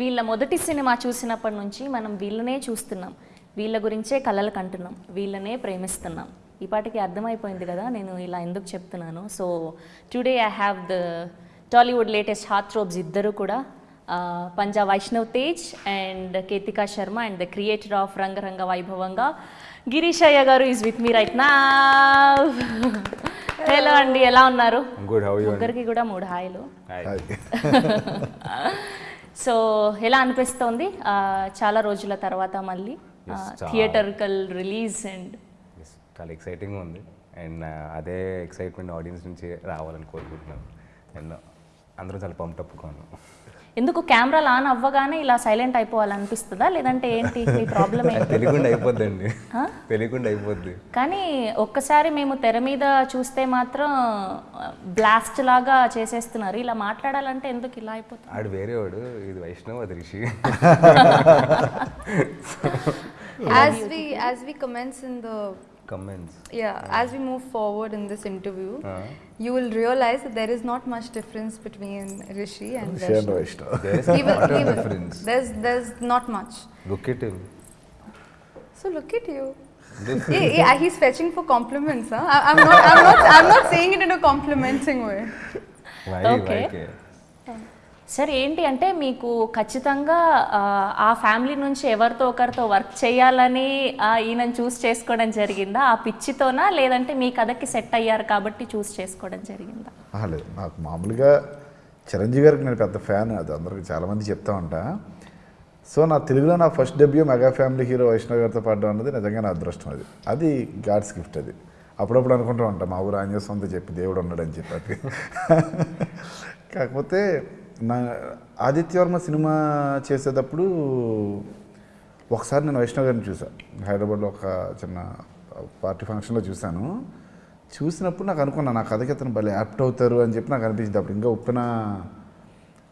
వీళ్ళ మొదటి సినిమా చూసినప్పటి నుంచి మనం వీళ్ళనే చూస్తున్నాం. వీళ్ళ గురించే కలలు కంటున్నాం. వీళ్ళనే ప్రేమిస్తున్నాం. ఈ పాటికి అర్థమైపోయింది కదా నేను ఇలా ఎందుకు చెప్తున్నాను? So today I have the Tollywood latest heart throbs ఇద్దరు కూడా ఆ, Panja Vaishnav Tej and Ketika Sharma and the creator of Rangaranga Vaibhavanga Girish Ayya గారు ఈజ్ విత్ మీ రైట్ నా హలో అండి ఎలా ఉన్నారు? గుడ్ హౌ యూ ముగ్గురికి కూడా మూడు హాయిలు సో ఎలా అనిపిస్తోంది? చాలా రోజుల తర్వాత మళ్ళీ. థియేటర్కల్ రిలీజ్ అండ్ చాలా ఎక్సైటింగ్ ఉంది. అండ్ అదే ఎక్సైట్మెంట్ ఆడియన్స్ నుంచి రావాలని కోరుకుంటున్నాను. అండ్ అందరూ చాలా పంపటప్పుకోను ఎందుకు కెమెరాలు ఆన్ అవ్వగానే ఇలా సైలెంట్ అయిపోవాలనిపిస్తుందా? లేదంటే ఏంటి? మీ ప్రాబ్లం ఏంటి? తెలియకుండా అయిపోద్దండి. తెలియకుండా అయిపోద్ది. కానీ ఒక్కసారి మేము తెర మీద చూస్తే మాత్రం బ్లాస్ట్ లాగా చేసేస్తున్నారు. ఇలా మాట్లాడాలంటే ఎందుకు ఇలా అయిపోతుంది? ఆడు వేరే వాడు ఇది వైష్ణవ్ అది Rishi. As we as we commence in the comments. Yeah, as we move forward in this interview, uh -huh. you will realize that there is not much difference between Rishi and Rishi. Vaishnav. There is not difference. There's, there's not much. Look at him. So look at you. yeah, uh, yeah, he's fetching for compliments. Huh? I, am not, I'm, not, I'm not saying it in a complimenting way. Why, okay. Why సరే ఏంటి అంటే మీకు ఖచ్చితంగా ఆ, family నుంచి ఎవరితో ఒకరితో work చేయాలని ఈయనను చూస్ చేసుకోవడం జరిగిందా? ఆ పిచ్చితోనా? లేదంటే మీ కథకి సెట్ అయ్యారు కాబట్టి చూస్ చేసుకోవడం జరిగిందా? లేదు. నాకు మామూలుగా చిరంజీవి గారికి నేను పెద్ద ఫ్యాన్. అది అందరికి చాలామంది చెప్తా ఉంటా. సో నా తెలుగులో నా first debut mega family hero Vaishnav గారితో పాడడం అన్నది నిజంగా నా అదృష్టం అది. అది గాడ్స్ గిఫ్ట్ అది. అప్పుడప్పుడు అనుకుంటూ ఉంటాం మా ఊరు ఆంజనేయ స్వామితో చెప్పి దేవుడు ఉన్నాడని చెప్పి. కాకపోతే నా ఆదిత్యవర్మ సినిమా చేసేటప్పుడు ఒకసారి నేను వైష్ణవ్ గారిని చూసాను హైదరాబాద్లో ఒక చిన్న పార్టీ ఫంక్షన్లో చూశాను. చూసినప్పుడు నాకు అనుకున్నా నా కథకి అతను భలే యాప్ట్ అవుతారు అని చెప్పి నాకు అనిపించింది. అప్పుడు ఇంకా ఓపెన్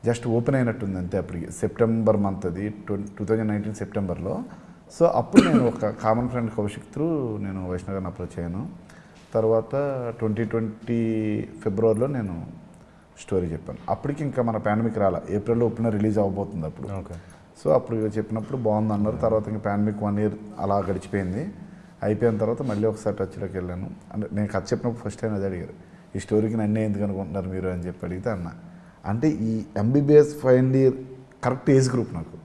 జస్ట్ ఓపెన్ అయినట్టుంది అంతే అప్పటికి. సెప్టెంబర్ మంత్ అది టూ థౌజండ్ నైన్టీన్ సెప్టెంబర్లో. సో అప్పుడు నేను ఒక కామన్ ఫ్రెండ్ కౌశిక్ త్రూ నేను వైష్ణవ్ గారిని అప్రోచ్ అయ్యాను. తర్వాత ట్వంటీ ట్వంటీ ఫిబ్రవరిలో నేను స్టోరీ చెప్పాను. అప్పటికి ఇంకా మన పాండమిక్ రాలా. ఏప్రిల్లో ఓపెన్ రిలీజ్ అవ్వబోతుంది అప్పుడు. సో అప్పుడు చెప్పినప్పుడు బాగుంది అన్నారు తర్వాత ఇంకా పాండమిక్ వన్ ఇయర్ అలా గడిచిపోయింది. అయిపోయిన తర్వాత మళ్ళీ ఒకసారి టచ్లోకి వెళ్ళాను. అంటే నేను కథ చెప్పినప్పుడు ఫస్ట్ టైం అది అడిగారు. ఈ స్టోరీకి నన్నే ఎందుకు అనుకుంటున్నారు మీరు అని చెప్పి అడిగితే అన్న. అంటే ఈ MBBS final year correct age group నాకు.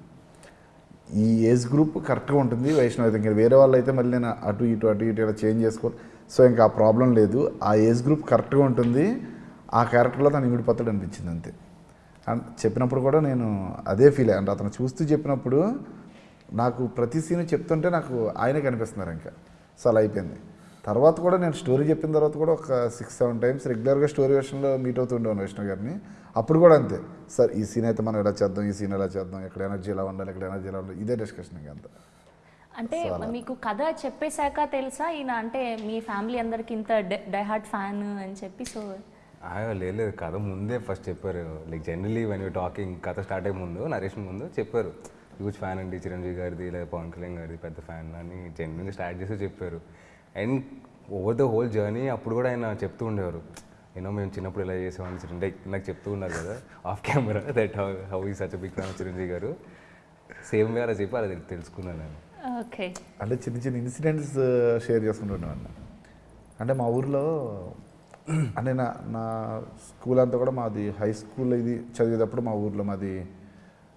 ఈ ఏజ్ గ్రూప్ కరెక్ట్గా ఉంటుంది. వైష్ణవ్ అయితే ఇంకా వేరే వాళ్ళు అయితే మళ్ళీ నేను అటు ఇటు అటు ఇటు ఇలా చేంజ్ చేసుకోవాలి. సో ఇంకా ఆ ప్రాబ్లం లేదు. ఆ ఏజ్ గ్రూప్ కరెక్ట్గా ఉంటుంది. ఆ క్యారెక్టర్లో తను ఇమిడిపోతాడు అనిపించింది అంతే. అండ్ చెప్పినప్పుడు కూడా నేను అదే ఫీల్ అంటే అతను చూస్తూ చెప్పినప్పుడు నాకు ప్రతి సీన్ చెప్తుంటే నాకు ఆయనే కనిపిస్తున్నారు ఇంకా. సో అలా అయిపోయింది. తర్వాత కూడా నేను స్టోరీ చెప్పిన తర్వాత కూడా ఒక సిక్స్ సెవెన్ టైమ్స్ రెగ్యులర్గా స్టోరీ వెర్షన్లో మీట్ అవుతుండేవాను వైష్ణవ్ గారిని. అప్పుడు కూడా అంతే. సార్ ఈ సీన్ అయితే మనం ఎలా చేద్దాం? ఈ సీన్ ఎలా చేద్దాం? ఇక్కడ ఎనర్జీ ఎలా ఉండాలి? ఇక్కడ ఎనర్జీ ఎలా ఉండాలి? ఇదే డిస్కషన్ ఇంకా అంతా. అంటే మీకు కథ చెప్పేశాక తెలుసా? ఈయన అంటే మీ ఫ్యామిలీ అందరికి ఇంత డైహార్ట్ ఫ్యాన్ అని చెప్పి సో లేదు లేదు. కథ ముందే ఫస్ట్ చెప్పారు. Like generally when you talking కథ స్టార్ట్ అయ్యే ముందు నరేష్ ముందు చెప్పారు. హ్యూజ్ ఫ్యాన్ అండి చిరంజీవి గారిది లేదా పవన్ కళ్యాణ్ గారిది పెద్ద ఫ్యాన్ అని జెన్యున్గా స్టార్ట్ చేసి చెప్పారు. And over the whole journey అప్పుడు కూడా ఆయన చెప్తూ ఉండేవారు. యూనో మేము చిన్నప్పుడు ఇలా చేసామని చిరంజీవి నాకు చెప్తూ ఉన్నారు కదా off camera that how how ఈ సచ్ బిగ్ ఫ్యాన్ చిరంజీవి గారు. సేమ్ వే అలా చెప్పి అలా తెలు- తెలుసుకున్నాను నేను. ఓకే అంటే చిన్న చిన్న ఇన్సిడెంట్స్ షేర్ చేసుకుంటున్నాను అంటే మా ఊర్లో అంటే నా నా స్కూల్ అంతా కూడా మాది హై స్కూల్ ఇది చదివేటప్పుడు మా ఊర్లో మాది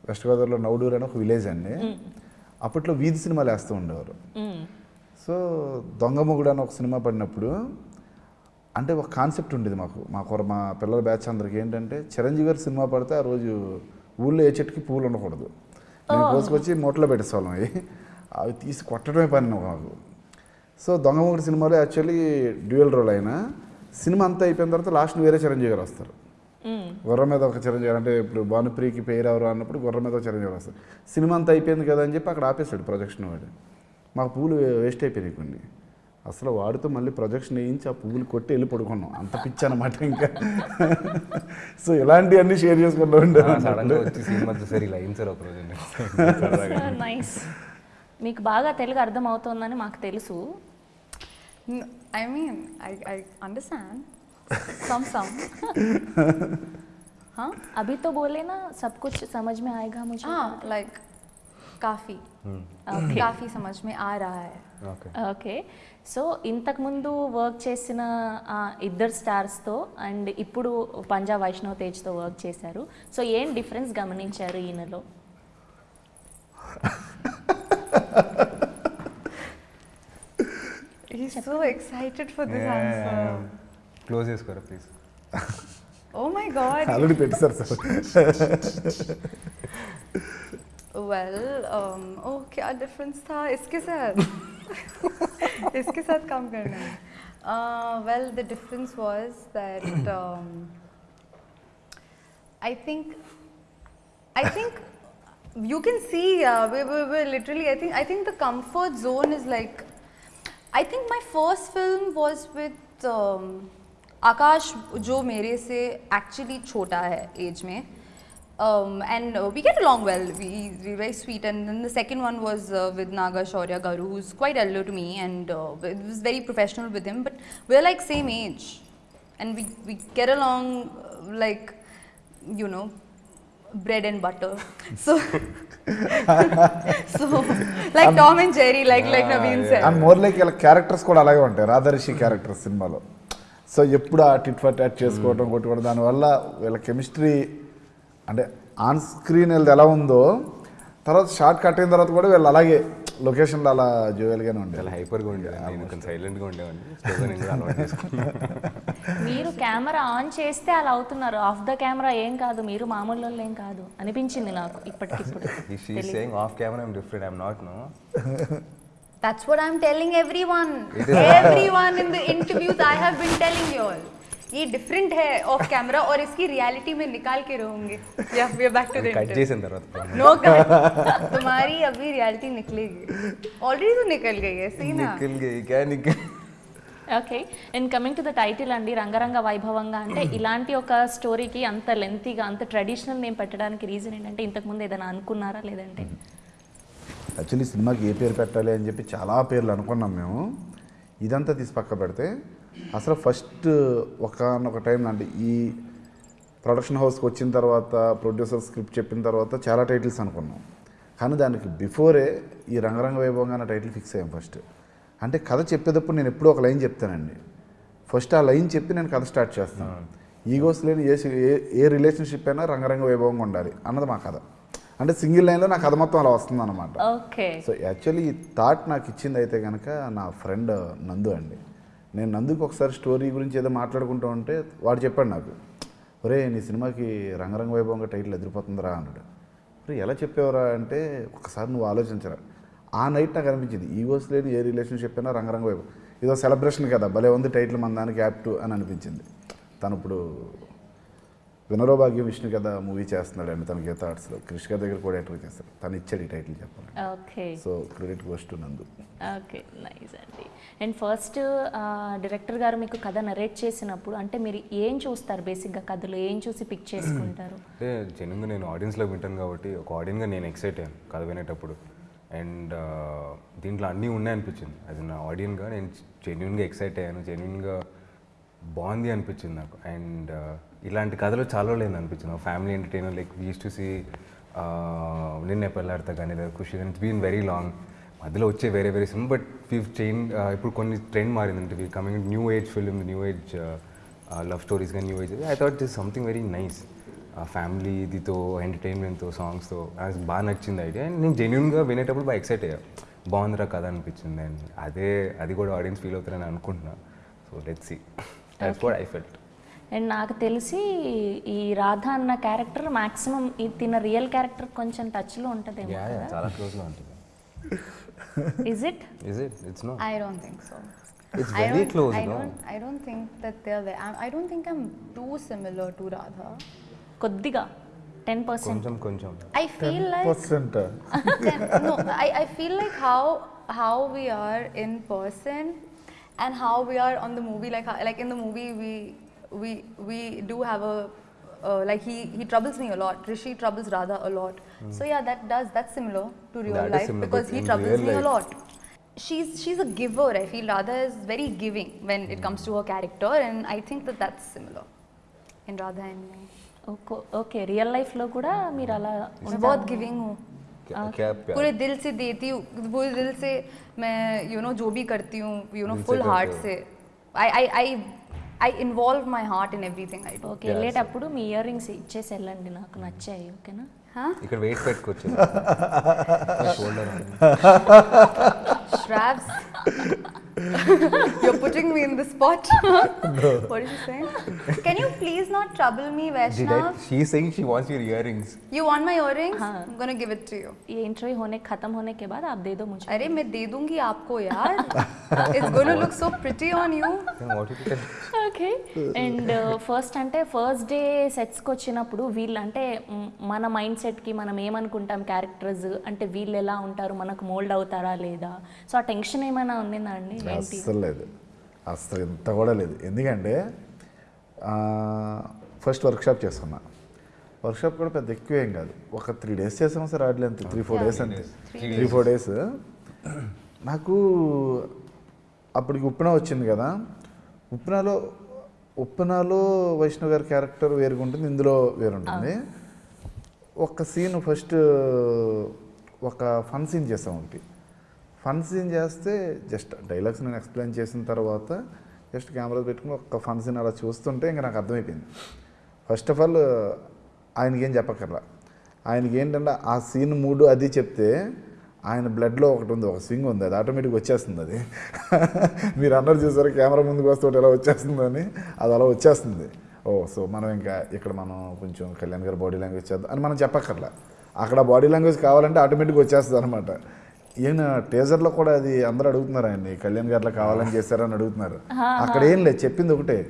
వెస్ట్ గోదావరిలో నౌడూరు అని ఒక విలేజ్ అండి. అప్పట్లో వీధి సినిమాలు వేస్తూ ఉండేవారు. సో దొంగ మొగుడు అని ఒక సినిమా పడినప్పుడు అంటే ఒక కాన్సెప్ట్ ఉండేది మాకు. మాకు మా పిల్లల బ్యాచ్ అందరికి ఏంటంటే చిరంజీవి గారి సినిమా పడితే ఆ రోజు ఊళ్ళో ఏ చెట్టుకి పూలు ఉండకూడదు. మేము కోసుకొచ్చి మూటలో పెట్టేసేవాళ్ళం అవి. అవి తీసి కొట్టడమే పని మాకు. సో దొంగ మొగుడు సినిమాలో యాక్చువల్లీ డ్యూయల్ రోల్ అయినా సినిమా అంతా అయిపోయిన తర్వాత లాస్ట్ వేరే చిరంజీవి గారు వస్తారు. గుర్రం మీద ఒక చిరంజీవి గారు అంటే ఇప్పుడు భానుప్రియకి పేరు ఎవరు అన్నప్పుడు గుర్రం మీద ఒక చిరంజీవి గారు వస్తారు. సినిమా అంతా అయిపోయింది కదా అని చెప్పి అక్కడ ఆపేశాడు ప్రొజెక్షన్ వాడు. మాకు పువ్వులు వేస్ట్ అయిపోయినాయి కొన్ని. అసలు వాడితో మళ్ళీ ప్రొజెక్షన్ వేయించి ఆ పువ్వులు కొట్టి వెళ్ళి పడుకున్నాం. అంత పిచ్చి అనమాట ఇంకా. సో ఇలాంటివన్నీ షేర్ చేసుకుంటూ నైస్ మీకు బాగా తెలుగు అర్థం అవుతోందని మాకు తెలుసు. N- I mean, I, I understand some some. Huh? अभी तो बोले ना सब कुछ समझ में आएगा मुझे हाँ like काफी Okay. काफी समझ में आ रहा है ఓకే ఓకే సో ఇంతకుముందు వర్క్ చేసిన ఆ ఇద్దరు స్టార్స్తో అండ్ ఇప్పుడు పంజాబ్ వైష్ణవ్ తేజ్తో వర్క్ చేశారు సో ఏం డిఫరెన్స్ గమనించారు ఈయనలో so excited for this answer. Close చేసుకోరా please Oh my god. Already పెట్టేశారు సార్ Well, um, oh क्या difference था इसके साथ इसके साथ काम करना है uh, well the difference was that um, I think I think you can see uh, we we we literally I think I think the comfort zone is like I think my first film was with um, आकाश जो मेरे से actually छोटा है as में um, and uh, we get along well. We we very sweet. And then the second one was uh, with Naga Shaurya Garu, who's quite elder to me, and uh, it was very professional with him. But we're like same age, and we we get along uh, like you know bread and butter. So so like Tom and Jerry, like like Naveen said. And more like వీళ్ళ characters కూడా అలాగే ఉంటాయి. రాధరిషి character సినిమాలో. So ఎప్పుడు ఆ tit for tat చేసుకోవడం కొట్టుకోవడం దానివల్ల వీళ్ళ కెమిస్ట్రీ అంటే ఆన్ స్క్రీన్ వీళ్ళది ఎలా ఉందో తర్వాత షార్ట్ కట్ అయిన తర్వాత కూడా వీళ్ళు అలాగే లొకేషన్లో అలా జోయల్గానే ఉండేది. చాలా హైపర్గా ఉండేవాడిని నేను కొంచెం సైలెంట్గా ఉండేవాడిని. మీరు కెమెరా ఆన్ చేస్తే అలా అవుతున్నారు. ఆఫ్ ద కెమెరా ఏం కాదు. మీరు మామూలు వాళ్ళు ఏం కాదు. అనిపించింది నాకు ఇప్పటికిప్పుడు. Off camera I'm different I'm not no That's what I'm telling everyone. Everyone in the interviews I have been telling you all. ये डिफरेंट है ऑफ कैमरा और इसकी रियलिटी में निकाल के रहूंगे या we are back to the cut చేసిన తర్వాత नो कट तुम्हारी अभी रियलिटी निकलेगी ऑलरेडी तो निकल गई है सही ना నిఖిల్ గయి క్యా Nikhil okay and coming to the title అండి రంగరంగ వైభవంగా అంటే ఇలాంటి ఒక స్టోరీకి అంత లెంతీగా అంత ట్రెడిషనల్ నేమ్ పెట్టడానికి రీజన్ ఏంటంటే ఇంతకుముందు ఏదైనా అనుకున్నారా లేదంటే యాక్చువల్లీ సినిమాకి ఏ పేరు పెట్టాలి అని చెప్పి చాలా పేర్లు అనుకున్నాం మేము ఇదంతా తీసి పక్క పెడితే అసలు ఫస్ట్ ఒక టైం అంటే ఈ ప్రొడక్షన్ హౌస్కి వచ్చిన తర్వాత ప్రొడ్యూసర్ స్క్రిప్ట్ చెప్పిన తర్వాత చాలా టైటిల్స్ అనుకున్నాం. కానీ దానికి బిఫోరే ఈ రంగరంగ వైభవంగా అనే టైటిల్ ఫిక్స్ అయ్యాం ఫస్ట్ అంటే కథ చెప్పేటప్పుడు నేను ఎప్పుడూ ఒక లైన్ చెప్తానండి. ఫస్ట్ ఆ లైన్ చెప్పి నేను కథ స్టార్ట్ చేస్తాను. ఈగోస్ లేని ఏ ఏ ఏ రిలేషన్షిప్ అయినా రంగరంగ వైభవంగా ఉండాలి అన్నది మా కథ. అంటే సింగిల్ లైన్లో నా కథ మొత్తం అలా వస్తుంది అనమాట ఓకే. సో యాక్చువల్లీ ఈ థాట్ నాకు ఇచ్చింది అయితే కనుక నా ఫ్రెండ్ నందు అండి. నేను నందుకు ఒకసారి స్టోరీ గురించి ఏదో మాట్లాడుకుంటూ ఉంటే వాడు చెప్పాడు నాకు ఒరే నీ సినిమాకి రంగరంగ వైభవంగా టైటిల్ ఎదిరిపోతుందిరా అన్నాడు. ఒరే ఎలా చెప్పేవరా అంటే ఒకసారి నువ్వు ఆలోచించరా. ఆ నైట్ నాకు అనిపించింది ఈగోస్ లేని ఏ రిలేషన్షిప్ అయినా రంగరంగ వైభవం. ఇదో సెలబ్రేషన్ కదా భలే ఉంది టైటిల్ మన దానికి యాప్ట్ అని అనిపించింది. తను ఇప్పుడు వినరో భాగ్యం విష్ణు కదా మూవీ చేస్తున్నాడు అండి తన గీత ఆర్ట్స్లో. కృష్ణ గారి దగ్గర కూడా యాక్టర్ చేస్తాడు. తను ఇచ్చాడు ఈ టైటిల్ చెప్పాలి okay. So credit goes to Nandu. Okay nice అండి. అండ్ ఫస్ట్ డైరెక్టర్ గారు మీకు కథ నరేట్ చేసినప్పుడు అంటే మీరు ఏం చూస్తారు బేసిక్గా కథలో? ఏం చూసి పిక్ చేసుకుంటారు? అంటే జనంగా నేను ఆడియన్స్లో వింటాను కాబట్టి ఒక ఆడియన్గా నేను ఎక్సైట్ అయ్యాను కథ వినేటప్పుడు. అండ్ దీంట్లో అన్నీ ఉన్నాయనిపించింది. అది నా ఆడియన్గా నేను జెన్యున్గా ఎక్సైట్ అయ్యాను జెన్యున్గా బాగుంది అనిపించింది నాకు. అండ్ ఇలాంటి కథలు చాలా లేదు అనిపించింది. Family entertainer like used to see Ninne Pelladatha కానీ లేదా ఖుషి కానీ ఇట్స్ బీన్ వెరీ లాంగ్ మధ్యలో వచ్చే వేరే వేరే సినిమా బట్ వీ చైన్ ఇప్పుడు కొన్ని trend మారిందంటే. We coming new age film new age love stories కానీ new age I thought is something very nice family ఇదితో ఎంటర్టైన్మెంట్తో సాంగ్స్తో నాకు బాగా నచ్చింది ఐడియా అండ్ నేను జెన్యున్గా వినేటప్పుడు బాగా ఎక్సైట్ అయ్యా. బాగుందిరా కథ అనిపించింది. అండ్ అదే అది కూడా ఆడియన్స్ ఫీల్ అవుతారని అనుకుంటున్నా. So let see that's what I felt and నాకు తెలిసి ఈ రాధ అన్న క్యారెక్టర్ మాక్సిమం ఈ తిన రియల్ క్యారెక్టర్ కొంచెం టచ్లో ఉంటది చాలా క్లోజ్లో ఉంటది. Is it is it it's no I don't think so it's very close no I don't think that they are I don't think I too similar to Radha కొద్దిగా. 10% కొంచెం కొంచెం. How in person and how we on the movie like like in the movie we we we we do have a. Uh, like he, he troubles me a lot. Rishi troubles Radha a lot. So yeah, that does that's similar to real That is life similar, because but he in troubles real me a life- lot. She's she's a giver. I feel Radha is very giving when it comes to her character, and I think that that's similar in Radha and me. Okay real లైఫ్లో కూడా మీరు అలా मैं बहुत giving हूँ क्या क्या प्यार पूरे दिल से देती हूँ पूरे दिल से मैं यू नो जो भी करती हूँ यू नो दिल से फुल करते हार्ट हो। से I I I I involve my heart in everything I do okay వెళ్ళేటప్పుడు మీ ఇయర్ రింగ్స్ ఇచ్చేసి వెళ్ళండి నాకు నచ్చాయి ఓకేనా? ఇక్కడ వెయిట్ పెట్టుకోవచ్చు. Shoulder you're putting me in the spot. what is she saying? Can you please not trouble me, Vaishnav? She saying she wants your earrings You want my earrings? I'm gonna give it to you. ये interview होने खत्म होने के बाद आप दे दो मुझे अरे मैं दे दूंगी आपको यार. It's gonna look so pretty on you. What you okay and first అంటే ఫస్ట్ డే సెట్స్కి వచ్చినప్పుడు వీళ్ళు అంటే మ్, మన మైండ్ సెట్కి మనం ఏమనుకుంటాం క్యారెక్టర్స్ అంటే వీళ్ళు ఎలా ఉంటారు మనకు మోల్డ్ అవుతారా లేదా సో ఆ టెన్షన్ ఏమైనా ఉండిందా అండి ఏంటి అస్సలు లేదు. అస్సలు ఇంత కూడా లేదు. ఎందుకంటే ఫస్ట్ వర్క్షాప్ చేసుకున్నా వర్క్షాప్ కూడా పెద్ద ఎక్కువ ఏం కాదు. ఒక త్రీ డేస్ చేసాం సార్ ఆడలే అంతే. త్రీ ఫోర్ డేస్ అంతే. త్రీ ఫోర్ డేస్ నాకు అప్పటికి ఉప్పిన వచ్చింది కదా. ఉప్పినలో ఉప్పినలో వైష్ణవ్ గారి క్యారెక్టర్ వేరుగా ఉంటుంది ఇందులో వేరుంటుంది. ఒక సీన్ ఫస్ట్ ఒక ఫన్ సీన్ చేసాం ఒకటి ఫన్ సీన్ చేస్తే జస్ట్ డైలాగ్స్ నేను ఎక్స్ప్లెయిన్ చేసిన తర్వాత జస్ట్ కెమెరా పెట్టుకుని ఒక ఫన్ సీన్ అలా చూస్తుంటే ఇంకా నాకు అర్థమైపోయింది. ఫస్ట్ ఆఫ్ ఆల్ ఆయనకేం ఏం చెప్పక్కర్లా. ఆయనకి ఏంటంటే ఆ సీన్ మూడు అది చెప్తే ఆయన బ్లడ్లో ఒకటి ఉంది ఒక స్వింగ్ ఉంది అది ఆటోమేటిక్గా వచ్చేస్తుంది అది. మీరు అన్నారు చూసారు కెమెరా ముందుకు వస్తే ఒకటి ఎలా వచ్చేస్తుందని అది అలా వచ్చేస్తుంది. ఓ సో మనం ఇంకా ఇక్కడ మనం కొంచెం కళ్యాణ్ గారి బాడీ లాంగ్వేజ్ చేద్దాం అని మనం చెప్పక్కర్లా. అక్కడ బాడీ లాంగ్వేజ్ కావాలంటే ఆటోమేటిక్గా వచ్చేస్తుంది అనమాట ఈయన టేజర్లో కూడా అది అందరూ అడుగుతున్నారు ఆయన్ని కళ్యాణ్ గారిలో కావాలని చేశారని అడుగుతున్నారు. అక్కడ ఏం లేదు చెప్పింది ఒకటే.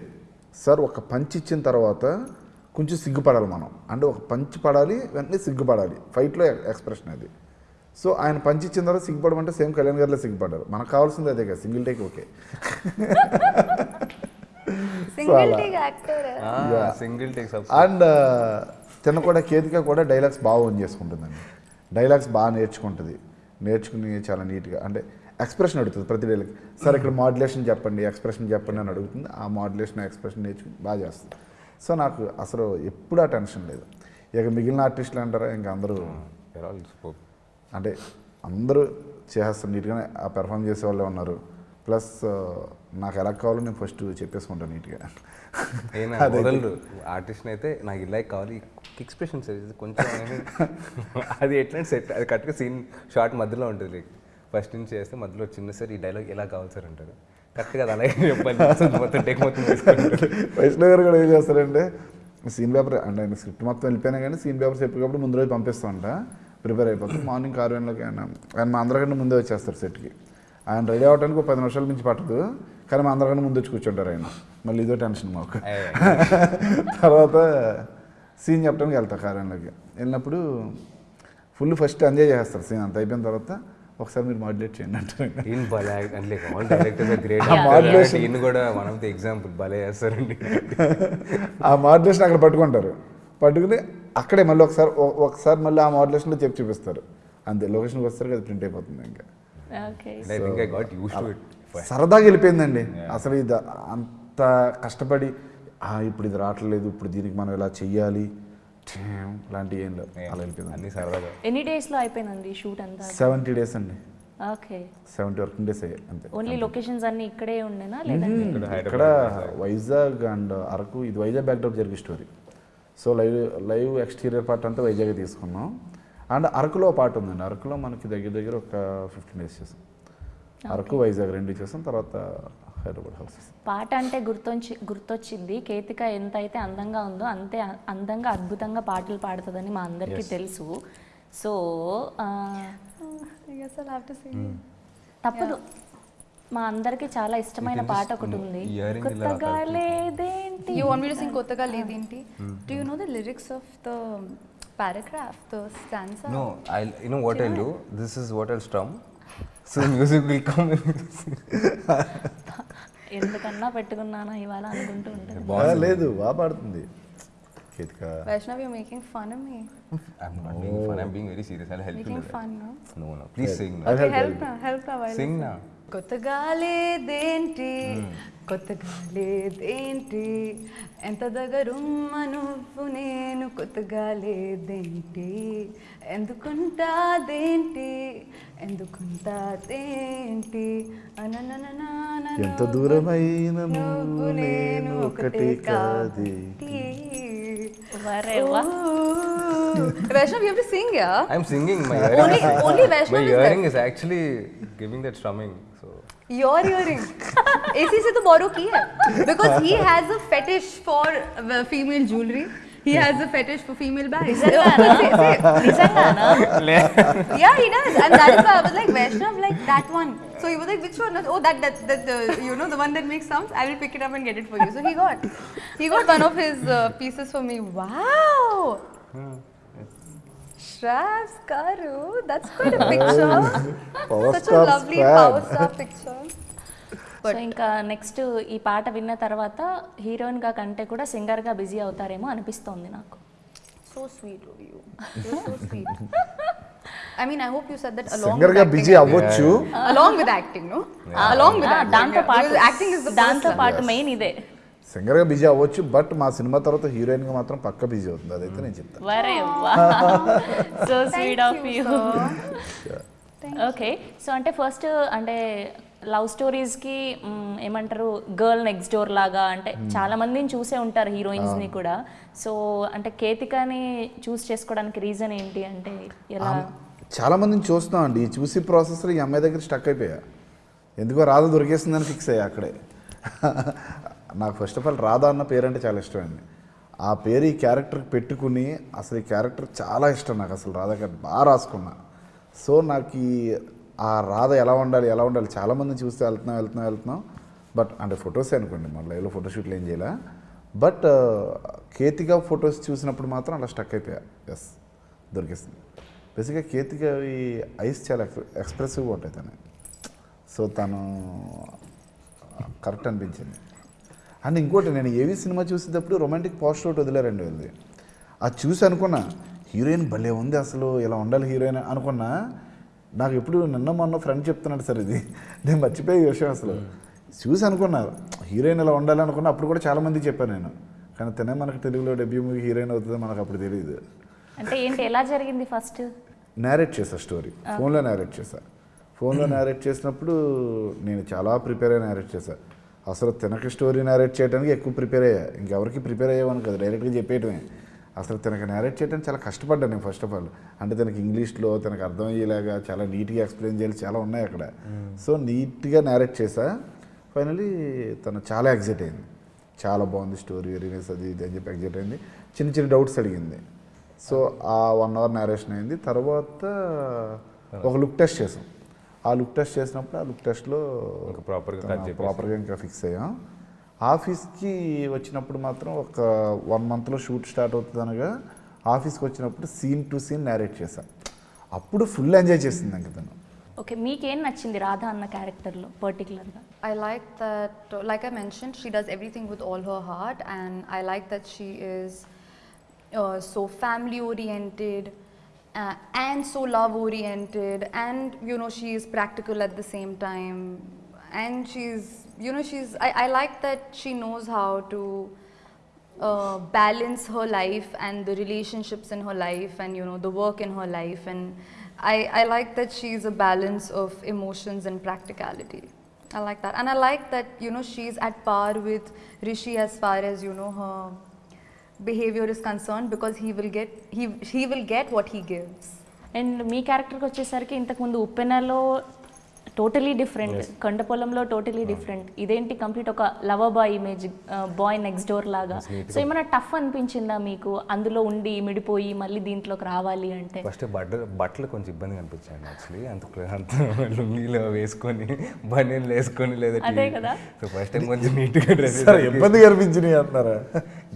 సార్ ఒక పంచ్ ఇచ్చిన తర్వాత కొంచెం సిగ్గుపడాలి మనం. అంటే ఒక పంచ్ పడాలి వెంటనే సిగ్గుపడాలి. ఫైట్లో ఎక్స్ప్రెషన్ అది. సో ఆయన పంచ్ ఇచ్చిన తర్వాత సిగ్గుపడమంటే సేమ్ కళ్యాణ్ గారిలో సిగ్గుపడారు మనకు కావాల్సింది అదే కదా సింగిల్ టేక్ ఓకే. Single అలా. take actor. hai. Single take and తిన్న కూడా కేతిక కూడా డైలాగ్స్ బాగా ఓన్ చేసుకుంటుందండి. డైలాగ్స్ బాగా నేర్చుకుంటుంది. నేర్చుకుని చాలా నీట్గా అంటే ఎక్స్ప్రెషన్ అడుగుతుంది ప్రతి డైలాగ్ సార్ ఇక్కడ మాడ్యులేషన్ చెప్పండి ఎక్స్ప్రెషన్ చెప్పండి అని అడుగుతుంది. ఆ మాడ్యులేషన్ ఎక్స్ప్రెషన్ నేర్చుకుని బాగా చేస్తుంది. సో నాకు అసలు ఎప్పుడు ఆ టెన్షన్ లేదు. ఇక మిగిలిన ఆర్టిస్టులు అంటారా? ఇంకా అందరూ అంటే అందరూ చేస్తారు నీట్గానే ఆ పెర్ఫామ్ చేసే వాళ్ళే ఉన్నారు. ప్లస్ నాకు ఎలా కావాలో నేను ఫస్ట్ చెప్పేసుకుంటాను నీట్గా. ఆర్టిస్ట్ అయితే నాకు ఇలా కావాలి ఎక్స్ప్రెషన్ సార్ కొంచెం అది ఎట్లా సెట్ అది కరెక్ట్గా సీన్ షార్ట్ మధ్యలో ఉంటుంది లైక్ ఫస్ట్ నుంచి చేస్తే మధ్యలో చిన్న సార్ ఈ డైలాగ్ ఎలా కావాలి సార్ అంటారు. కరెక్ట్గా అది అలాగే చెప్పాలి మొత్తం టేక్ మొత్తం వైష్ణవ్ గారు కూడా ఏం చేస్తారంటే సీన్ పేపర్ అంటే ఆయన స్క్రిప్ట్ మొత్తం వెళ్ళిపోయినా కానీ సీన్ పేపర్స్ ఎప్పటికప్పుడు ముందు రోజు పంపిస్తూ ఉంటా ప్రిపేర్ అయిపోతుంది మార్నింగ్ ఆరు గంటలకి ఆయన ఆయన మా అందరికంటే ముందే వచ్చేస్తారు సెట్కి ఆయన రెడీ అవ్వడానికి ఒక పది నిమిషాల నుంచి పట్టదు కానీ మా అందరికంటే ముందు వచ్చి కూర్చుంటారు ఆయన. మళ్ళీ ఇదో టెన్షన్ మాకు. తర్వాత సీన్ చెప్పడానికి వెళ్తా కార్యాలయంలోకి వెళ్ళినప్పుడు ఫుల్ ఫస్ట్ ఎంజాయ్ చేస్తారు సీన్ అంత. అయిపోయిన తర్వాత ఒకసారి మీరు మాడ్యులేట్ చేయండి అంటారు కూడా వన్ ఆఫ్ ది ఎగ్జాంపుల్ భలే చేస్తారండి. ఆ మాడ్యులేషన్ అక్కడ పట్టుకుంటారు. పట్టుకుని అక్కడే మళ్ళీ ఒకసారి ఒకసారి మళ్ళీ ఆ మాడ్యులేషన్లో చెప్పి చూపిస్తారు. అంతే లొకేషన్కి వస్తారు కదా ప్రింట్ అయిపోతుంది ఇంకా. సరదాగా వెళ్ళిపోయిందండి. అసలు ఇది అంత కష్టపడి "ఆ, ఇప్పుడు ఇది రావట్లేదు ఇప్పుడు దీనికి మనం ఇలా చెయ్యాలి? లాంటివి ఏం లేవు. అలా వెళ్ళిపోయింది. అన్ని సరదాగా. ఎన్ని డేస్లో అయిపోయిందండి షూట్ అంతా? సెవెంటీ డేస్ అండి. ఓకే. సెవెంటీ వర్కింగ్ డేస్ అయ్యాయి అంతే. ఓన్లీ లొకేషన్స్ అన్ని ఇక్కడే ఉండేనా లేదంటే ఇక్కడ వైజాగ్ అండ్ అరకు ఇది వైజాగ్ బ్యాక్డ్రాప్ జరిగే story so live live exterior part అంతా వైజాగ్ తీసుకున్నాం. అండ్ అరకులో పార్ట్ ఉందండి. అరకులో మనకి దగ్గర దగ్గర ఒక ఫిఫ్టీన్ డేస్ చేసాం. అరకు వైజాగ్ రెండు చేసాం. తర్వాత పాట అంటే గుర్తొచ్చి గుర్తొచ్చింది. కేతిక ఎంత అయితే అందంగా ఉందో అంతే అందంగా అద్భుతంగా పాటలు పాడుతుందని మా అందరికి తెలుసు. సో తప్పదు. మా అందరికి చాలా ఇష్టమైన పాట ఒకటి ఉంది. కొత్తగా లేదేంటి? యూ వాంట్ సింగ్ కొత్తగా లేదేంటి? Lyrics of the paragraph the stanza ఎందుకన్నా పెట్టుకున్నానా ఇవాళ అనుకుంటూ ఉంటుంది. బాగా లేదు బాగా పడుతుంది. Vaishnav you making fun of me I am not making fun I am being very serious I help you fun no no please sing నా హెల్ప్ నా హెల్ప్ నా సింగ్ నా కొత్తగా లేదేంటి కొత్తగా లేదేంటి ఎంత దగ్గరుమ్మ నువ్వు నేను కొత్తగా లేదేంటి ఎందుకుంటాదేంటి ఎందుకుంటాదేంటి ఎంత దూరమైన నువ్వు నేను ఒకటే వా. Vaishnav, you have to sing, yeah? I'm singing my Only- only Vaishnav is earring is actually giving that strumming so Your earring. इसी से तो borrow की है. Because he has a fetish for uh, female jewelry. He has a fetish for female bags. yeah, he does. And that is why I was like, Vaishnav, like that one. So he was like, which one? Oh, that, that, that, uh, you know, the one that makes sounds. I will pick it up and get it for you. So he got, he got one of his uh, pieces for me. Wow. Yeah. Shravs Karu, that's quite a picture. Power Such a lovely fan. power star picture. So ఇంకా next ఈ పాట విన్న తర్వాత హీరోయిన్గా కంటే కూడా సింగర్గా busy అవుతారేమో అనిపిస్తోంది నాకు So sweet of you. You're so sweet. I mean, I hope you said that along singer with గా. బిజీ అవ్వచ్చు Along with acting, no? Along with ఆ, acting. దాంతో yeah. పాటు is the దాంతో పాటు మెయిన్ ఇదే సింగర్గా బిజీ అవ్వచ్చు బట్ మా సినిమా తర్వాత హీరోయిన్గా మాత్రం పక్క బిజీ అవుతుంది. అదైతే నేను చెప్తాను. ఓకే సో అంటే ఫస్ట్ అంటే లవ్ స్టోరీస్కి ఏమంటారు గర్ల్ నెక్స్ట్ డోర్ లాగా అంటే చాలా మందిని చూసే ఉంటారు హీరోయిన్స్ని కూడా. సో అంటే కేతికాని చూస్ చేసుకోవడానికి రీజన్ ఏంటి అంటే ఎలా? చాలా మందిని చూస్తున్నాం అండి. ఈ చూసి ప్రాసెస్లో ఈ అమ్మాయి దగ్గర స్టక్ అయిపోయా. ఎందుకో రాధ దొరికేస్తుందని ఫిక్స్ అయ్యా అక్కడే. నాకు ఫస్ట్ ఆఫ్ ఆల్ రాధా అన్న పేరు అంటే చాలా ఇష్టం అండి ఆ పేరు ఈ క్యారెక్టర్ పెట్టుకుని అసలు ఈ క్యారెక్టర్ చాలా ఇష్టం నాకు అసలు రాధ గారు బాగా రాసుకున్నా. సో నాకు ఈ ఆ రాధ ఎలా ఉండాలి ఎలా ఉండాలి చాలామంది చూస్తే వెళ్తున్నాం వెళ్తున్నాం వెళ్తున్నాం. బట్ అంటే ఫొటోసే అనుకోండి మన లైవ్లో ఫోటోషూట్లు ఏం చేయలే? బట్ కేతిగా ఫొటోస్ చూసినప్పుడు మాత్రం అలా స్టక్ అయిపోయా. ఎస్ దొరికేస్తుంది బేసిక్గా కేతిగా ఈ ఐస్ చాలా ఎక్స్ప్రెసివ్గా ఉంటాయి తను సో తను కరెక్ట్ అనిపించింది. అండ్ ఇంకోటి నేను ఏవి సినిమా చూసేటప్పుడు రొమాంటిక్ పోస్టర్ ఒకటి వదిలేరండి వెళ్ళి అది చూసి అనుకున్నా హీరోయిన్ భలే ఉంది అసలు ఇలా ఉండాలి హీరోయిన్? అనుకున్నా నాకు ఎప్పుడు నిన్న మొన్న ఫ్రెండ్ చెప్తున్నాడు సార్ ఇది. నేను మర్చిపోయే ఈ విషయం అసలు. చూసి అనుకున్నా హీరోయిన్ ఇలా ఉండాలి? అనుకున్నా అప్పుడు కూడా చాలామంది చెప్పాను నేను. కానీ తనే మనకు తెలుగులో డెబ్యూ మూవీ హీరోయిన్ అవుతుందో మనకు అప్పుడు తెలియదు అంటే ఏంటి ఎలా జరిగింది ఫస్ట్ నేరేట్ చేసా స్టోరీ ఫోన్లో నేరేట్ చేశా. ఫోన్లో నేరేట్ చేసినప్పుడు నేను చాలా ప్రిపేర్ అయ్యి నేరేట్ చేశా. అసలు తినక స్టోరీ నేరేట్ చేయడానికి ఎక్కువ ప్రిపేర్ అయ్యా. ఇంకెవరికి ప్రిపేర్ అయ్యేవాను కదా డైరెక్ట్గా చెప్పేయటమే. అసలు తనకు నేరేట్ చేయడానికి చాలా కష్టపడ్డాను నేను ఫస్ట్ ఆఫ్ ఆల్ అంటే తనకి ఇంగ్లీష్లో తనకు అర్థమయ్యేలాగా చాలా నీట్గా ఎక్స్ప్లెయిన్ చేయాలి చాలా ఉన్నాయి అక్కడ. సో నీట్గా నేరేట్ చేశా ఫైనలీ తను చాలా ఎగ్జైట్ అయింది. చాలా బాగుంది స్టోరీ వెరీనెస్ అది ఇది అని చెప్పి ఎగ్జైట్ అయింది. చిన్న చిన్న డౌట్స్ అడిగింది. సో ఆ వన్ అవర్ నేరేషన్ అయింది. తర్వాత ఒక లుక్ టెస్ట్ చేసాం. ఆ లుక్ టెస్ట్ చేసినప్పుడు ఆ లుక్ టెస్ట్లో ఇంకా proper గా cut చేసేసి. ప్రాపర్గా ఇంకా ఫిక్స్ అయ్యాం. ఆఫీస్కి వచ్చినప్పుడు మాత్రం ఒక వన్ మంత్లో షూట్ స్టార్ట్ అవుతుంది అనగా ఆఫీస్కి వచ్చినప్పుడు సీన్ టు సీన్ నేరేట్ చేశాను అప్పుడు ఫుల్ ఎంజాయ్ చేసింది ఇంక తను ఓకే మీకేం నచ్చింది రాధా అన్న క్యారెక్టర్లో పర్టికులర్గా that, uh, like I mentioned, she does everything with all her heart, and I like that she is uh, so family oriented uh, and so love oriented, and you know, she is practical at the same time. And she's, you know, she's, I, I like that she knows how to uh, balance her life and the relationships in her life and you know the work in her life. And I, I like that she's a balance of emotions and practicality. I like that. And i like that you know she's at par with rishi as far as you know her behaviour is concern because he will get he he will get what he gives and మీ క్యారెక్టర్కి వచ్చేసరికి ఇంతకుముందు ఉప్పెనలో totally different కొండపొలంలో totally different ఇదేంటి complete ఒక lover boy image boy next door లాగా. So ఏమైనా tough అనిపించిందా మీకు? అందులో ఉండి మిడిపోయి మళ్ళీ దీంట్లోకి రావాలి అంటే? ఫస్ట్ బట్టలు బట్టలు కొంచెం ఇబ్బందిగా అనిపించాయండి యాక్చువల్లీ అంత అంత లుంగీలో వేసుకొని బనీన్లు వేసుకొని లేదా అదే కదా. సో ఫస్ట్ టైం కొంచెం నీట్గా డ్రెస్ సరే ఇబ్బంది కనిపించినాయి అంటున్నారా?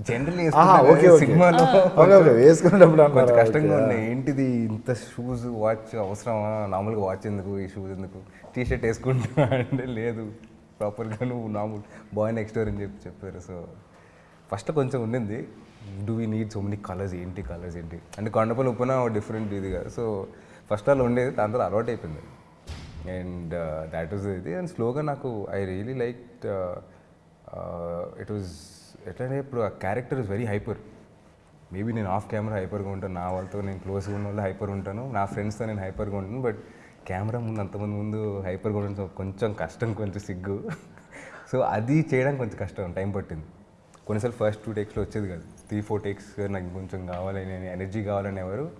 జనరల్లీ ఆహా, ఓకే, ఓకే. సినిమాలో. Okay okay. వేసుకునేటప్పుడు కొంచెం? కష్టంగా. ఉన్నాయి. ఏంటిది ఇంత షూస్ వాచ్ అవసరమా? నార్మల్గా వాచ్ ఎందుకు? ఈ షూస్ ఎందుకు? టీ షర్ట్ వేసుకుంటా అంటే లేదు. ప్రాపర్గా నువ్వు నార్మల్ బాయ్ నెక్స్ట్ డోర్ అని చెప్పి చెప్పారు. సో ఫస్ట్ కొంచెం ఉండింది. Do we need so many colours ఏంటి కలర్స్ ఏంటి? అంటే కొండపల్లి ఉప్పున డిఫరెంట్ ఇది కదా. సో ఫస్ట్ వాళ్ళు ఉండేది దాని తర్వాత అలవాటు అయిపోయింది. అండ్ దాట్ వాజ్ ఇది. అండ్ స్లోగా నాకు I really like it was ఎట్లంటే ఇప్పుడు ఆ character is very hyper maybe నేను ఆఫ్ కెమెరా హైపర్గా ఉంటాను. నా వాళ్ళతో నేను క్లోజ్గా ఉన్న వాళ్ళు హైపర్ ఉంటాను. నా ఫ్రెండ్స్తో నేను హైపర్గా ఉంటాను. బట్ కెమెరా ముందు అంతమంది ముందు హైపర్ ఉండడం కొంచెం కష్టం కొంచెం సిగ్గు. సో అది చేయడం కొంచెం కష్టం టైం పట్టింది. కొన్నిసార్లు ఫస్ట్ టూ టేక్స్లో వచ్చేది కాదు. త్రీ ఫోర్ టేక్స్ నాకు కొంచెం కావాలని ఎనర్జీ కావాలని ఎవరు.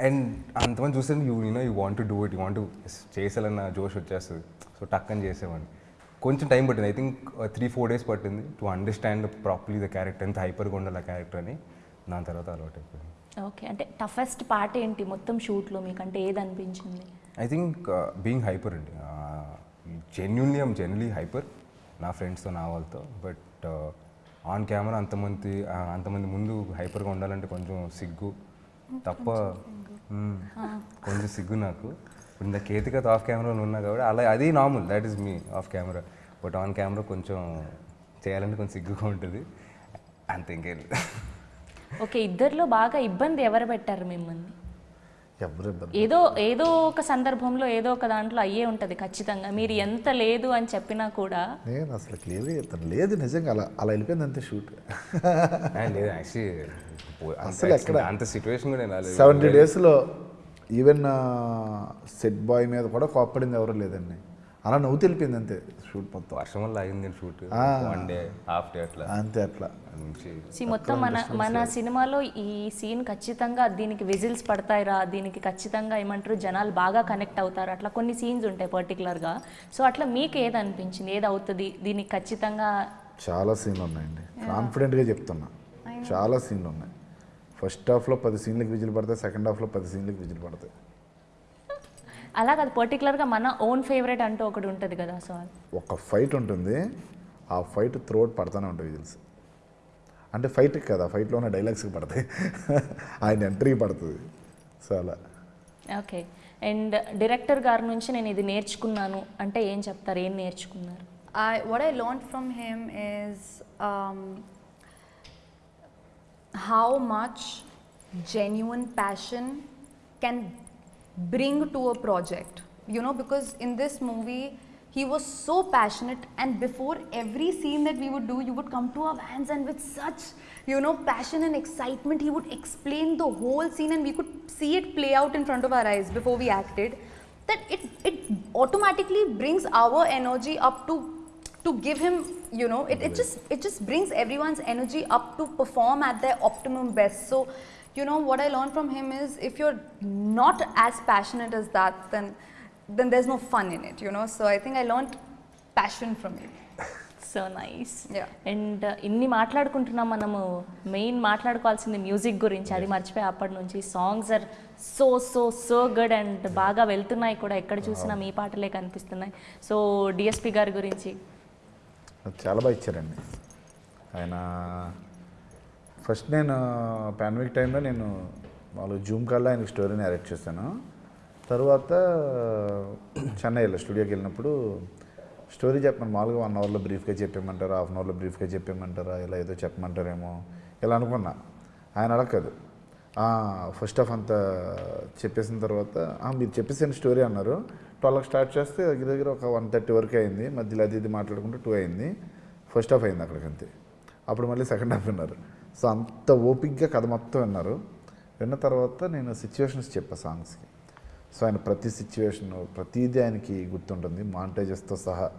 అండ్ అంతమంది చూస్తే you you know you want to do it you want చేసాలన్న జోష్ వచ్చేస్తుంది. సో టక్ అని చేసేవాడిని. కొంచెం టైం పట్టింది. I think three four days పట్టింది to understand properly the character ఎంత హైపర్గా ఉండాలి ఆ క్యారెక్టర్ అని. దాని తర్వాత అలవాటు అయిపోయింది. ఓకే. అంటే టఫెస్ట్ పార్ట్ ఏంటి? మొత్తం షూట్లో మీకు అంటే ఏది అనిపించింది? ఐ థింక్ బీయింగ్ హైపర్ అండి జెన్యున్లీ ఐమ్ జెన్యున్లీ హైపర్ నా ఫ్రెండ్స్తో నా వాళ్ళతో. బట్ ఆన్ కెమెరా అంతమంది అంతమంది ముందు హైపర్గా ఉండాలంటే కొంచెం సిగ్గు. తప్ప. కొంచెం సిగ్గు. నాకు. ఇప్పుడు ఇంత కేతికత ఆఫ్ కెమెరాలో ఉన్నా కాబట్టి అలా అది normal that is me off camera but on camera కొంచెం చేయాలంటే కొంచెం సిగ్గుగా ఉంటుంది. అంతే ఇంకేం. ఓకే ఇద్దరిలో బాగా ఇబ్బంది ఎవరు పెట్టారు మిమ్మల్ని? ఏదో ఏదో ఒక సందర్భంలో ఏదో ఒక దాంట్లో అయ్యే ఉంటుంది ఖచ్చితంగా మీరు ఎంత లేదు అని చెప్పినా కూడా నేను అసలు క్లియర్గా చెప్తాను లేదు నిజంగా అలా అలా వెళ్ళిపోయింది అంతే షూట్ లేదు అసలు ఎక్కడ? అంత సిచ్యువేషన్ కూడా. సెవెంటీ డేస్లో ఈవెన్ సెట్ బాయ్ మీద కూడా కోప్పడింది ఎవరు లేదండి అలా నవ్వు తెలిపింది అంతే. షూట్ మొత్తం వర్షం వల్ల ఆగింది shoot. One day half day అట్లా. అంతే అట్లా. మొత్తం మన మన సినిమాలో ఈ సీన్ ఖచ్చితంగా దీనికి విజిల్స్ పడతాయిరా దీనికి ఖచ్చితంగా ఏమంటారు జనాలు బాగా కనెక్ట్ అవుతారు. అట్లా కొన్ని సీన్స్ ఉంటాయి పర్టికులర్గా సో అట్లా మీకు ఏది అనిపించింది? ఏది అవుతుంది? దీనికి ఖచ్చితంగా చాలా సీన్లు ఉన్నాయండి. కాన్ఫిడెంట్గా చెప్తున్నా. చాలా సీన్లు ఉన్నాయి. ఫస్ట్ హాఫ్లో పది సీన్లకు విజిల్ పడతాయి సెకండ్ హాఫ్లో పది సీన్లకు విజిల్ పడతాయి. అలా కాదు పర్టికులర్గా మన ఓన్ ఫేవరెట్ అంటూ ఒకటి ఉంటుంది కదా సో ఒక ఫైట్ ఉంటుంది ఆ ఫైట్ త్రోట్ పడతానే ఉంటాయి విజిల్స్ అంటే ఫైట్ కదా ఫైట్లో ఉన్న డైలాగ్స్కి పడతాయి. ఆయన ఎంట్రీ పడుతుంది. సో అలా. ఓకే అండ్ డైరెక్టర్ గారి నుంచి నేను ఇది నేర్చుకున్నాను. అంటే ఏం చెప్తారు ఏం నేర్చుకున్నారు? What I learned from him is um, how much genuine passion can bring to a project. You know, because in this movie, he was so passionate, and before every scene that we would do, you would come to our vans, and with such, you know, passion and excitement, he would explain the whole scene, and we could see it play out in front of our eyes before we acted. That it it automatically brings our energy up to to give him you know it, it just it just brings everyone's energy up to perform at their optimum best so you know what i learned from him is if you're not as passionate as that then then there's no fun in it you know so i think i learned passion from him so nice Yeah. And ఇన్ని మాట్లాడుకుంటున్నాం మనము main మాట్లాడుకోవాల్సింది music గురించి అది మర్చిపోయి అప్పటి నుంచి songs are so so so good and బాగా వెళ్తున్నాయి కూడా ఎక్కడ చూసినా మీ పాటలే కనిపిస్తున్నాయి సో డిఎస్పి గారి గురించి చాలా బాగా ఇచ్చారండి ఆయన ఫస్ట్ నేను పాండమిక్ టైంలో నేను వాళ్ళు జూమ్ కాల్లో ఆయనకు స్టోరీని అరేంజ్ చేశాను. తర్వాత చెన్నైలో స్టూడియోకి వెళ్ళినప్పుడు స్టోరీ చెప్పాను మామూలుగా వన్ అవర్లో బ్రీఫ్గా చెప్పేయమంటారా హాఫ్ అన్ అవర్లో బ్రీఫ్గా చెప్పేయమంటారా ఇలా ఏదో చెప్పమంటారేమో ఇలా అనుకున్నా. ఆయన అడగదు ఫస్ట్ ఆఫ్ అంతా చెప్పేసిన తర్వాత మీరు చెప్పేసిన స్టోరీ అన్నారు. ట్వెల్వ్కి స్టార్ట్ చేస్తే దగ్గర దగ్గర ఒక వన్ థర్టీ వరకు అయింది. మధ్యలో అది ఇది మాట్లాడుకుంటూ టూ అయింది. ఫస్ట్ హాఫ్ అయింది అక్కడికి అంతే అప్పుడు మళ్ళీ సెకండ్ హాఫ్ విన్నారు. సో అంత ఓపిక్గా కథ మొత్తం విన్నారు. విన్న తర్వాత నేను సిచ్యువేషన్స్ చెప్పా సాంగ్స్కి సో ఆయన ప్రతి సిచ్యువేషన్ ప్రతిదీ ఆయనకి గుర్తుంటుంది. మాంటేజెస్తో సహా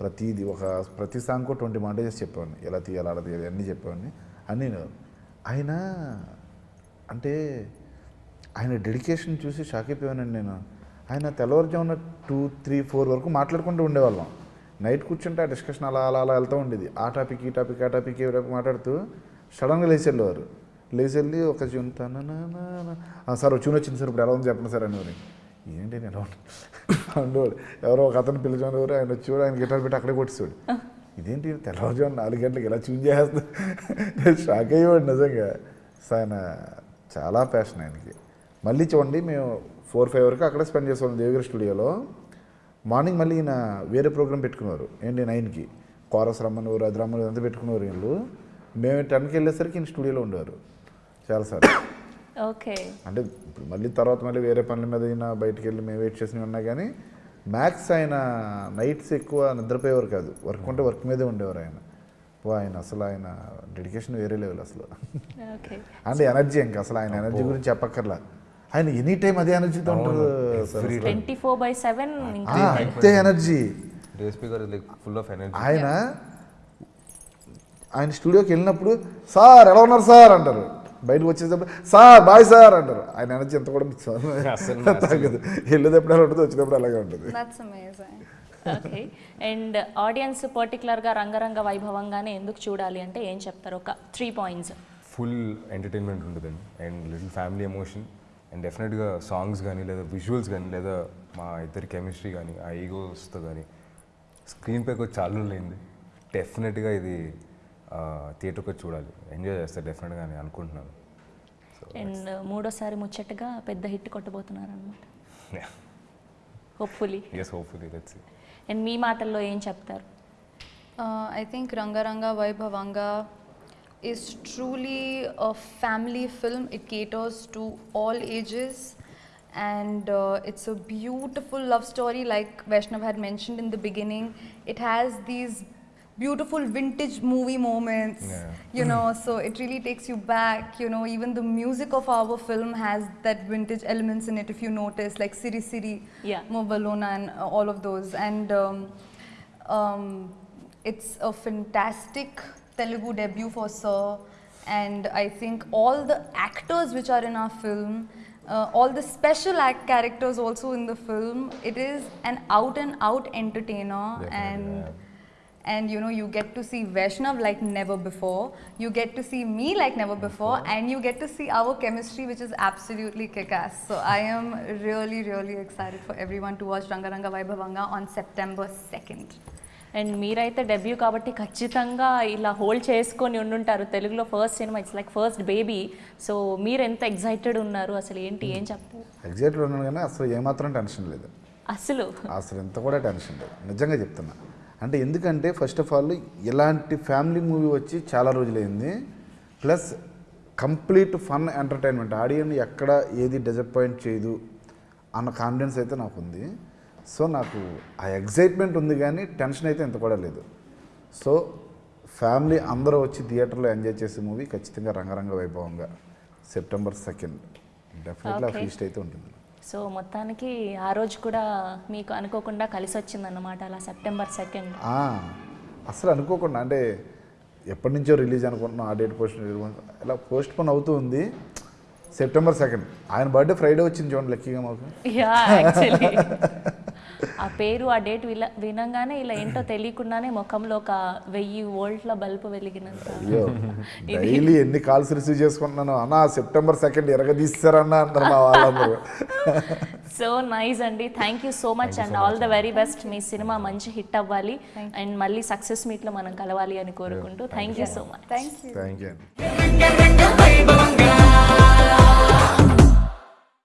ప్రతిదీ ఒక ప్రతి సాంగ్కు ట్వంటీ మాంటేజెస్ చెప్పేవాడిని. ఎలా తీయాలి అలా తీయాలి అన్నీ చెప్పేవాడిని. అన్నీ నేను ఆయన అంటే ఆయన డెడికేషన్ చూసి షాక్ అయిపోయానండి నేను. ఆయన తెల్లవారుజామున టూ త్రీ ఫోర్ వరకు మాట్లాడుకుంటూ ఉండేవాళ్ళం. నైట్ కూర్చుంటే ఆ డిస్కషన్ అలా అలా అలా వెళ్తూ ఉండేది. ఆ టాపిక్ ఈ టాపిక్ ఆ టాపిక్ ఏ టాపిక్ మాట్లాడుతూ సడన్గా లేచి వెళ్ళేవారు. లేచి వెళ్ళి ఒక ట్యూన్ సార్ వచ్చిన ట్యూన్ వచ్చింది సార్ ఇప్పుడు ఎలా ఉంది చెప్పండి సార్ అనేవారు. ఏంటి నేను ఉండేవాడు. ఎవరో ఒక అతను పిలిచేవారు ఆయన వచ్చేవాడు ఆయన గిటార్ పెట్టి అక్కడే కొట్టేవాడు ఇదేంటి తెల్లవారుజాము నాలుగు గంటలకు ఎలా ట్యూన్ చేస్తుంది నేను షాక్ అయ్యేవాడు నిజంగా. ఆయన చాలా ప్యాషన్ ఆయనకి. మళ్ళీ చూడండి మేము ఫోర్ ఫైవ్ వరకు అక్కడే స్పెండ్ చేసేవాళ్ళం దేవగిరి స్టూడియోలో. మార్నింగ్ మళ్ళీ ఈయన వేరే ప్రోగ్రామ్ పెట్టుకున్నారు ఏంటి నైన్కి. కోరస్ రమ్మని అది రమ్మని అంతా పెట్టుకున్నారు వీళ్ళు. మేము టెన్కి వెళ్ళేసరికి ఈయన స్టూడియోలో ఉండేవారు. చాలాసార్లు ఓకే. అంటే ఇప్పుడు మళ్ళీ తర్వాత మళ్ళీ వేరే పనుల మీద అయినా బయటికి వెళ్ళి మేము వెయిట్ చేసినవి ఉన్నా కానీ మ్యాక్స్ ఆయన నైట్స్ ఎక్కువ నిద్రపోయేవారు కాదు. వర్క్ ఉంటే వర్క్ మీదే ఉండేవారు ఆయన. ఆయన అసలు ఆయన డెడికేషన్ వేరే లెవెల్ అసలు. ఓకే. అంటే ఎనర్జీ ఇంకా అసలు ఆయన ఎనర్జీ గురించి చెప్పక్కర్లా. ఆయన ఎనీ టైం అదే ఎనర్జీతో ఉంటారు ట్వంటీ ఫోర్ బై సెవెన్ అంతే ఎనర్జీ. డిఎస్పీ గారు లైక్ ఫుల్ ఆఫ్ ఎనర్జీ. ఆయన ఆయన స్టూడియోకి వెళ్ళినప్పుడు సార్ ఎలా ఉన్నారు సార్? అంటారు. బయటకు వచ్చేటప్పుడు సార్ బాయ్ సార్ అంటారు. ఆయన ఎనర్జీ ఎంత కూడా తగ్గదు వెళ్ళేటప్పుడు ఎలా ఉంటుంది వచ్చేటప్పుడు అలాగే ఉంటుంది. ఓకే అండ్ ఆడియన్స్ పర్టికులర్గా రంగరంగ వైభవంగానే ఎందుకు చూడాలి అంటే ఏం చెప్తారు? ఒక త్రీ పాయింట్స్ ఫుల్ ఎంటర్టైన్మెంట్ ఉంటుందండి. And little family emotion and డెఫినెట్గా సాంగ్స్ కానీ లేదా విజువల్స్ కానీ లేదా మా ఇద్దరి కెమిస్ట్రీ కానీ ఆ ఈగోస్తో కానీ స్క్రీన్ పైకి చాలా రోజులైంది. డెఫినెట్గా ఇది థియేటర్కి వచ్చి చూడాలి. ఎంజాయ్ చేస్తే డెఫినెట్గా నేను అనుకుంటున్నాను. అండ్ మూడోసారి ముచ్చటగా పెద్ద హిట్ కొట్టబోతున్నారు అనమాట హోప్ఫుల్లీ ఎస్ హోప్ఫుల్లీ అండ్ మీ మాటల్లో ఏం చెప్తారు? I think Rangaranga Vaibhavanga is truly a family film it caters to all ages and it's a beautiful love story like Vaishnav had mention in the beginning it has these beautiful vintage movie moments, Yeah. you know, so it really takes you back. You know, even the music of our film has that vintage elements in it, if you notice, like Siri Siri, Yeah. Movalona, and uh, all of those. And um, um, it's a fantastic Telugu debut for Sir, and I think all the actors which are in our film, uh, all the special act characters also in the film, it is an out and out entertainer, Definitely, and yeah. And you know you get to see Vaishnav like never before, you get to see me like never before, and you get to see our chemistry, which is absolutely kick-ass. So I am really, really excited for everyone to watch Rangaranga Vaibhavanga on September 2nd. And మీరైతే debut కాబట్టి ఖచ్చితంగా ఇలా hold చేసుకొని ఉండుంటారు తెలుగులో first cinema it's like first baby so మీరు ఎంత excited ఉన్నారు అసలు ఏంటి ఏం చెప్తారు ఎగ్జైటెడ్ ఉన్నాను కానీ అసలు ఏమాత్రం టెన్షన్ లేదు అసలు అసలు ఎంత కూడా టెన్షన్ లేదు నిజంగా చెప్తున్నా అంటే ఎందుకంటే ఫస్ట్ ఆఫ్ ఆల్ ఇలాంటి ఫ్యామిలీ మూవీ వచ్చి చాలా రోజులైంది. Plus complete fun entertainment audience ఎక్కడ ఏది డిసప్పాయింట్ చేయదు అన్న కాన్ఫిడెన్స్ అయితే నాకు ఉంది సో నాకు ఆ ఎగ్జైట్మెంట్ ఉంది కానీ టెన్షన్ అయితే ఎంత కూడా లేదు. సో ఫ్యామిలీ అందరూ వచ్చి థియేటర్లో ఎంజాయ్ చేసే మూవీ ఖచ్చితంగా Rangaranga Vaibhavanga. September second definitely ఆ Okay. ఫీస్ట్ అయితే ఉంటుంది. సో మొత్తానికి ఆ రోజు కూడా మీకు అనుకోకుండా కలిసి వచ్చిందన్నమాట అలా సెప్టెంబర్ సెకండ్. అసలు అనుకోకుండా అంటే ఎప్పటి నుంచో రిలీజ్ అనుకుంటున్నాం ఆ డేట్ పోస్ట్ ఇలా పోస్ట్ పోన్ అవుతూ ఉంది. సెప్టెంబర్ సెకండ్ ఆయన బర్త్డే ఫ్రైడే వచ్చింది చూడండి లక్కీగా మాకు. ఆ పేరు ఆ డేట్ విల వినంగానే ఇలా ఏంటో తెలియకుండానే ముఖంలో ఒక వెయ్యి వోల్ట్ల బల్బు వెలిగినంత అయ్యో డైలీ ఎన్ని కాల్స్ రిసీవ్ చేసుకుంటున్నాను. అన్న సెప్టెంబర్ సెకండ్ ఎరగదీస్తారన్న అందరు మా వాళ్ళందరూ. సో నైస్ అండి. Thank you so much and all the very best మీ సినిమా మంచి హిట్ అవ్వాలి. అండ్ మళ్ళీ సక్సెస్ మీట్లో మనం కలవాలి అని కోరుకుంటూ thank you so much Thank you. Thank you అండి